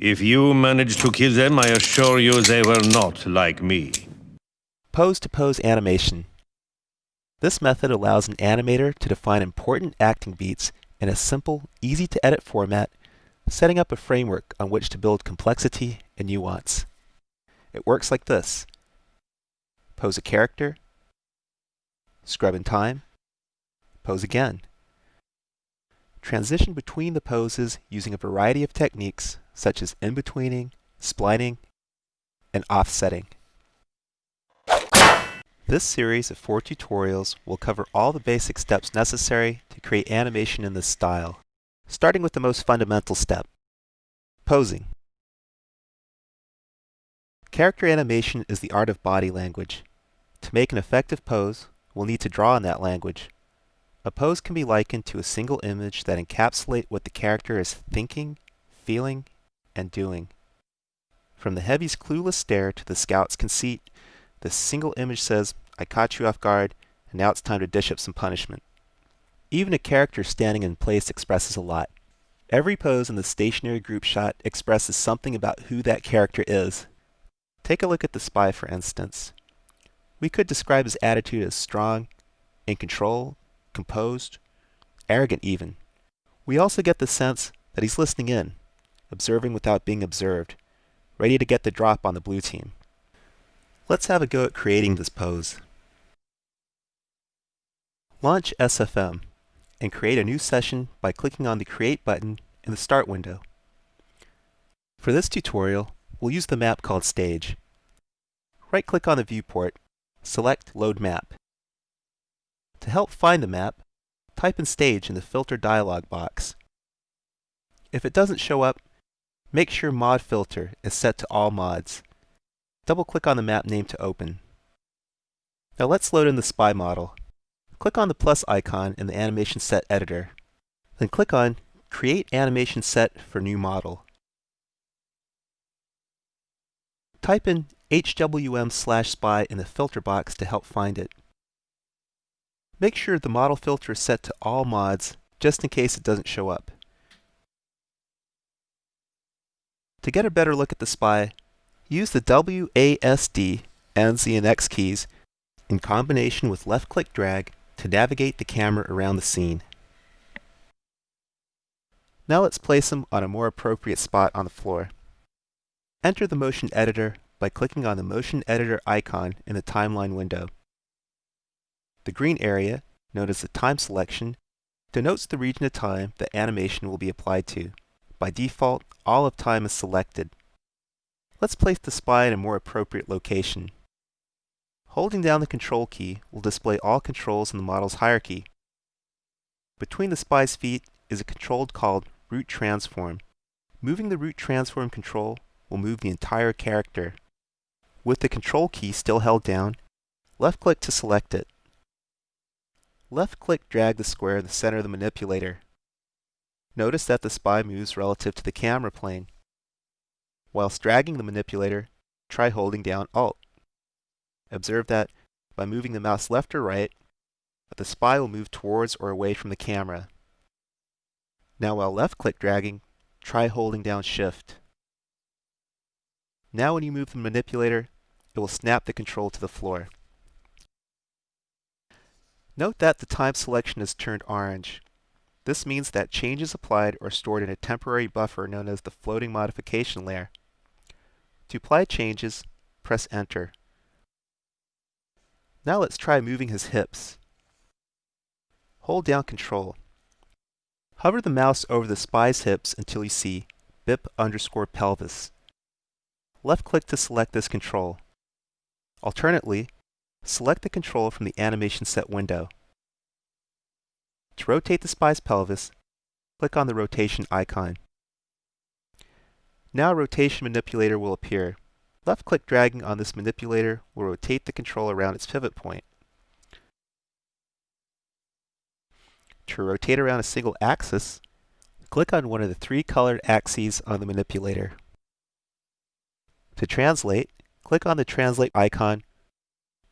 If you managed to kill them, I assure you they were not like me. Pose-to-pose animation. This method allows an animator to define important acting beats in a simple, easy-to-edit format, setting up a framework on which to build complexity and nuance. It works like this. Pose a character, scrub in time, pose again. Transition between the poses using a variety of techniques such as in-betweening, splining, and offsetting. This series of four tutorials will cover all the basic steps necessary to create animation in this style, starting with the most fundamental step, posing. Character animation is the art of body language. To make an effective pose, we'll need to draw on that language. A pose can be likened to a single image that encapsulates what the character is thinking, feeling, and doing. From the heavy's clueless stare to the scout's conceit, this single image says, I caught you off guard, and now it's time to dish up some punishment. Even a character standing in place expresses a lot. Every pose in the stationary group shot expresses something about who that character is. Take a look at the spy, for instance. We could describe his attitude as strong, in control, composed, arrogant even. We also get the sense that he's listening in, observing without being observed, ready to get the drop on the blue team. Let's have a go at creating this pose. Launch SFM and create a new session by clicking on the Create button in the Start window. For this tutorial, we'll use the map called Stage. Right-click on the viewport, select Load Map. To help find the map, type in Stage in the Filter dialog box. If it doesn't show up, make sure Mod Filter is set to All Mods. Double-click on the map name to open. Now let's load in the spy model. Click on the plus icon in the Animation Set Editor. Then click on Create Animation Set for New Model. Type in HWM slash spy in the filter box to help find it. Make sure the model filter is set to all mods just in case it doesn't show up. To get a better look at the spy, Use the WASD and Z and X keys in combination with left-click drag to navigate the camera around the scene. Now let's place him on a more appropriate spot on the floor. Enter the motion editor by clicking on the motion editor icon in the timeline window. The green area, known as the time selection, denotes the region of time that animation will be applied to. By default, all of time is selected. Let's place the spy in a more appropriate location. Holding down the Control key will display all controls in the model's hierarchy. Between the spy's feet is a control called Root Transform. Moving the Root Transform control will move the entire character. With the Control key still held down, left-click to select it. Left-click drag the square in the center of the manipulator. Notice that the spy moves relative to the camera plane. Whilst dragging the manipulator, try holding down Alt. Observe that by moving the mouse left or right, the spy will move towards or away from the camera. Now while left-click dragging, try holding down Shift. Now when you move the manipulator, it will snap the control to the floor. Note that the time selection is turned orange. This means that changes applied are stored in a temporary buffer known as the floating modification layer. To apply changes, press Enter. Now let's try moving his hips. Hold down Control. Hover the mouse over the spy's hips until you see BIP underscore pelvis. Left-click to select this control. Alternately, select the control from the Animation Set window. To rotate the spy's pelvis, click on the rotation icon. Now a rotation manipulator will appear. Left-click dragging on this manipulator will rotate the control around its pivot point. To rotate around a single axis, click on one of the three colored axes on the manipulator. To translate, click on the translate icon.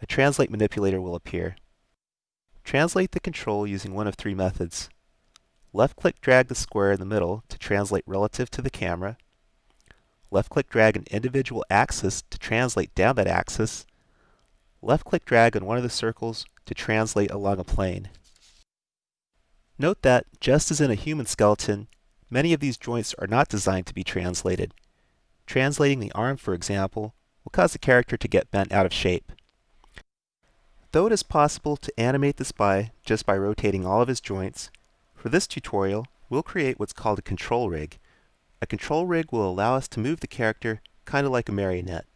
A translate manipulator will appear. Translate the control using one of three methods. Left-click drag the square in the middle to translate relative to the camera. left-click drag an individual axis to translate down that axis, left-click drag on one of the circles to translate along a plane. Note that, just as in a human skeleton, many of these joints are not designed to be translated. Translating the arm, for example, will cause the character to get bent out of shape. Though it is possible to animate the spy just by rotating all of his joints, for this tutorial, we'll create what's called a control rig. A control rig will allow us to move the character kind of like a marionette.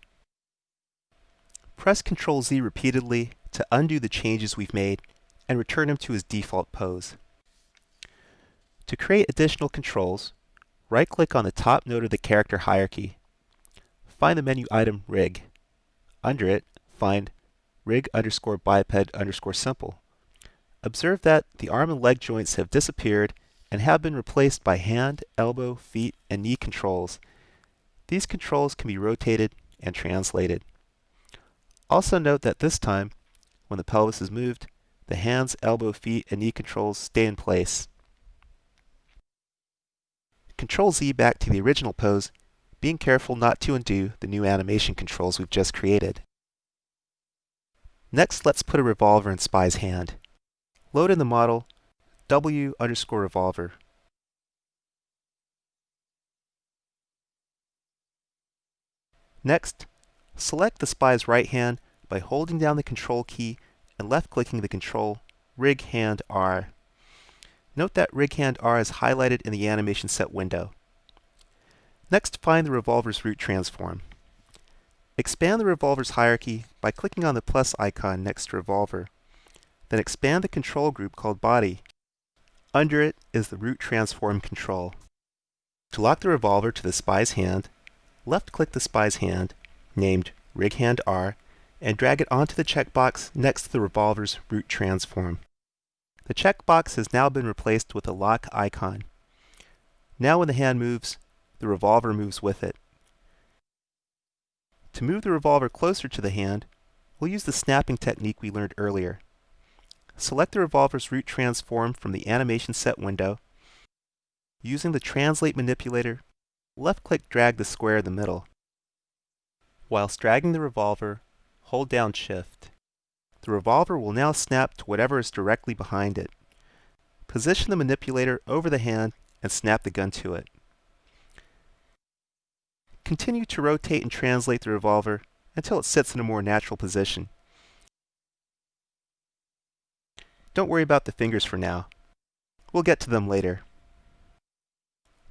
Press Ctrl Z repeatedly to undo the changes we've made and return him to his default pose. To create additional controls, right-click on the top node of the character hierarchy. Find the menu item Rig. Under it, find rig underscore biped underscore simple. Observe that the arm and leg joints have disappeared and have been replaced by hand, elbow, feet, and knee controls. These controls can be rotated and translated. Also note that this time, when the pelvis is moved, the hands, elbow, feet, and knee controls stay in place. Control Z back to the original pose, being careful not to undo the new animation controls we've just created. Next, let's put a revolver in Spy's hand. Load in the model W underscore revolver. Next, select the spy's right hand by holding down the control key and left-clicking the control Rig Hand R. Note that Rig Hand R is highlighted in the animation set window. Next, find the revolver's root transform. Expand the revolver's hierarchy by clicking on the plus icon next to revolver. Then expand the control group called body. Under it is the root transform control. To lock the revolver to the spy's hand, left-click the spy's hand, named Rig Hand R, and drag it onto the checkbox next to the revolver's root transform. The checkbox has now been replaced with a lock icon. Now when the hand moves, the revolver moves with it. To move the revolver closer to the hand, we'll use the snapping technique we learned earlier. Select the revolver's root transform from the animation set window. Using the Translate manipulator, left-click drag the square in the middle. Whilst dragging the revolver, hold down Shift. The revolver will now snap to whatever is directly behind it. Position the manipulator over the hand and snap the gun to it. Continue to rotate and translate the revolver until it sits in a more natural position. Don't worry about the fingers for now. We'll get to them later.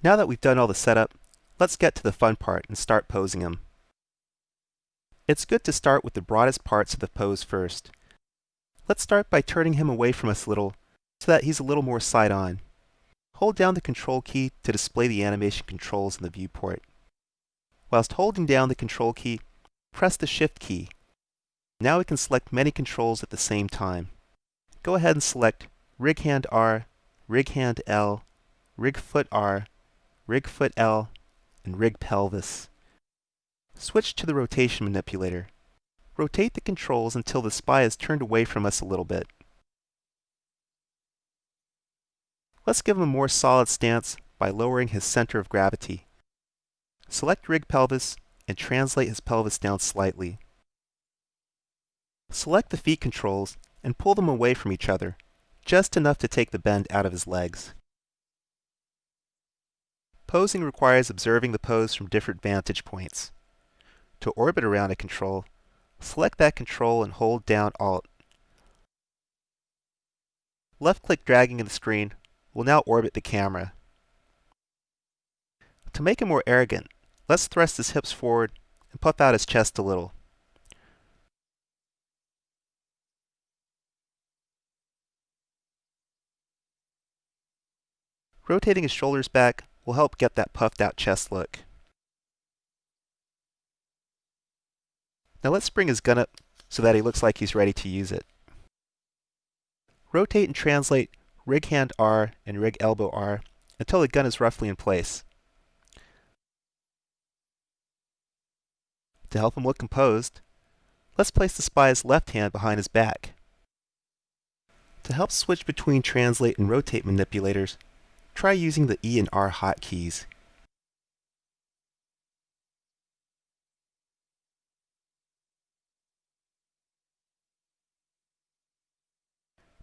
Now that we've done all the setup, let's get to the fun part and start posing him. It's good to start with the broadest parts of the pose first. Let's start by turning him away from us a little so that he's a little more side-on. Hold down the Control key to display the animation controls in the viewport. Whilst holding down the Control key, press the Shift key. Now we can select many controls at the same time. Go ahead and select Rig Hand R, Rig Hand L, Rig Foot R, Rig Foot L, and Rig Pelvis. Switch to the rotation manipulator. Rotate the controls until the spy is turned away from us a little bit. Let's give him a more solid stance by lowering his center of gravity. Select rig pelvis and translate his pelvis down slightly. Select the feet controls and pull them away from each other, just enough to take the bend out of his legs. Posing requires observing the pose from different vantage points. To orbit around a control, select that control and hold down Alt. Left-click dragging of the screen will now orbit the camera. To make him more arrogant, Let's thrust his hips forward and puff out his chest a little. Rotating his shoulders back will help get that puffed out chest look. Now let's bring his gun up so that he looks like he's ready to use it. Rotate and translate rig hand R and rig elbow R until the gun is roughly in place. To help him look composed, let's place the spy's left hand behind his back. To help switch between translate and rotate manipulators, try using the E and R hotkeys.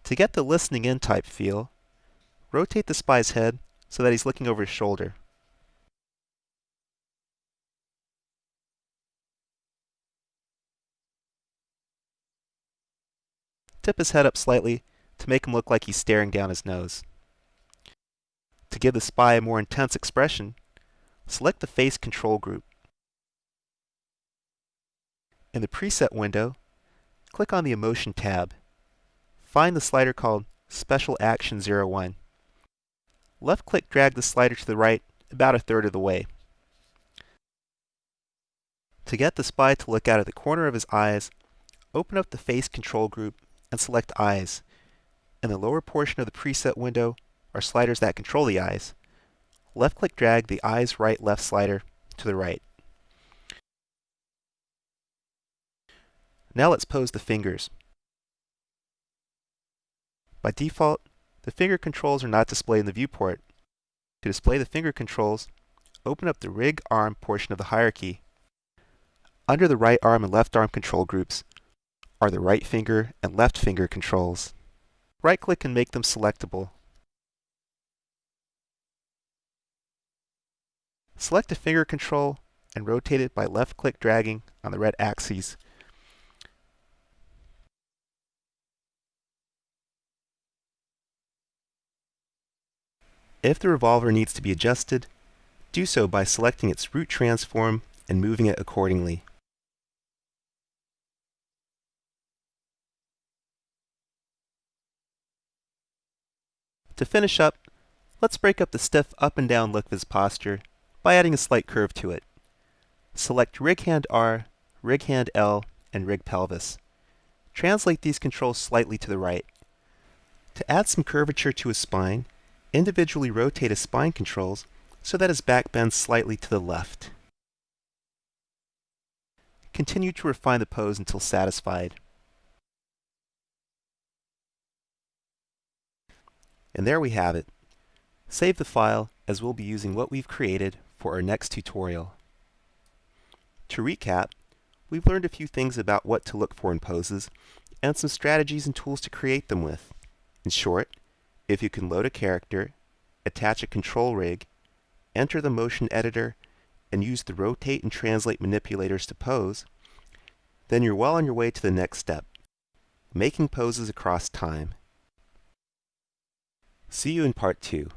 To get the listening in type feel, rotate the spy's head so that he's looking over his shoulder. Tip his head up slightly to make him look like he's staring down his nose. To give the spy a more intense expression, select the Face Control group. In the Preset window, click on the Emotion tab. Find the slider called Special Action 01. Left-click drag the slider to the right about a third of the way. To get the spy to look out of the corner of his eyes, open up the Face Control group and select Eyes. In the lower portion of the preset window are sliders that control the eyes. Left-click drag the Eyes Right Left slider to the right. Now let's pose the fingers. By default, the finger controls are not displayed in the viewport. To display the finger controls, open up the Rig Arm portion of the hierarchy. Under the right arm and left arm control groups are the right finger and left finger controls. Right-click and make them selectable. Select a finger control and rotate it by left-click dragging on the red axes If the revolver needs to be adjusted, do so by selecting its root transform and moving it accordingly. To finish up, let's break up the stiff up and down look of his posture by adding a slight curve to it. Select Rig Hand R, Rig Hand L, and Rig Pelvis. Translate these controls slightly to the right. To add some curvature to his spine, individually rotate his spine controls so that his back bends slightly to the left. Continue to refine the pose until satisfied. And there we have it. Save the file as we'll be using what we've created for our next tutorial. To recap, we've learned a few things about what to look for in poses and some strategies and tools to create them with. In short, if you can load a character, attach a control rig, enter the motion editor, and use the rotate and translate manipulators to pose, then you're well on your way to the next step, making poses across time. See you in part 2.